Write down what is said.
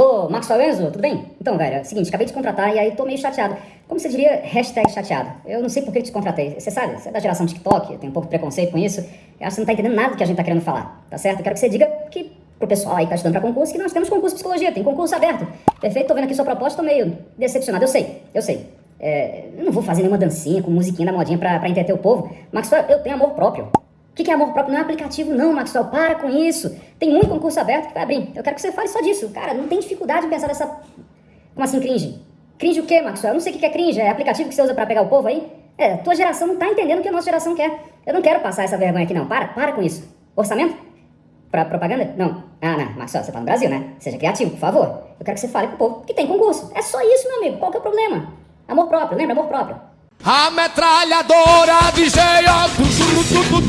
Alô, Maxwell Enzo, tudo bem? Então, velho, é o seguinte, acabei de contratar e aí tô meio chateado. Como você diria, hashtag chateado? Eu não sei por que te contratei. Você sabe, você é da geração TikTok, tem um pouco de preconceito com isso. Eu acho que você não tá entendendo nada do que a gente tá querendo falar, tá certo? Eu quero que você diga que pro pessoal aí que tá estudando pra concurso que nós temos concurso de psicologia, tem concurso aberto. Perfeito? Tô vendo aqui sua proposta, tô meio decepcionado. Eu sei, eu sei. É, eu não vou fazer nenhuma dancinha com musiquinha da modinha pra, pra entreter o povo. Maxwell, eu tenho amor próprio. Que, que é amor próprio? Não é aplicativo, não, Maxwell. Para com isso. Tem muito concurso aberto que vai abrir. Eu quero que você fale só disso. Cara, não tem dificuldade em pensar nessa. Como assim, cringe? Cringe o quê, Maxwell? Eu não sei o que é cringe. É aplicativo que você usa pra pegar o povo aí? É, tua geração não tá entendendo o que a nossa geração quer. Eu não quero passar essa vergonha aqui, não. Para, para com isso. Orçamento? Pra propaganda? Não. Ah, não. Maxwell, você tá no Brasil, né? Seja criativo, por favor. Eu quero que você fale pro povo que tem concurso. É só isso, meu amigo. Qual que é o problema? Amor próprio, lembra? Amor próprio. A metralhadora DJ Oi,